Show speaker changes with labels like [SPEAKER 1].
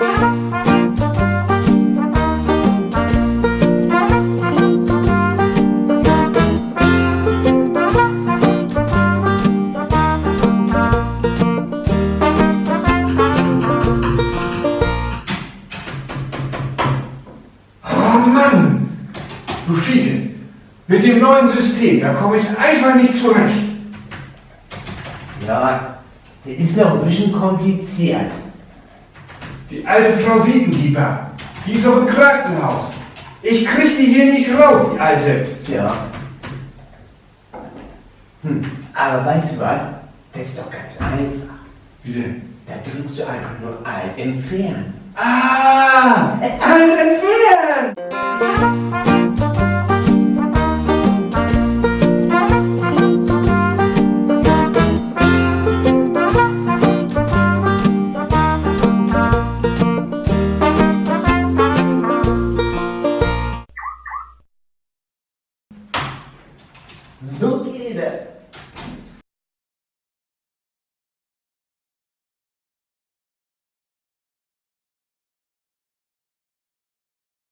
[SPEAKER 1] Oh mit dem neuen System, da komme ich einfach nicht zurecht.
[SPEAKER 2] Ja, das ist noch ein bisschen kompliziert.
[SPEAKER 1] Die alte Frau Siebenkeeper, die ist noch im Krankenhaus. Ich krieg die hier nicht raus, die alte.
[SPEAKER 2] Ja. Hm, aber weißt du was? Das ist doch ganz einfach.
[SPEAKER 1] Wie denn?
[SPEAKER 2] Da drückst du einfach nur Alt entfernen.
[SPEAKER 1] Ah! Alt
[SPEAKER 2] Zucchini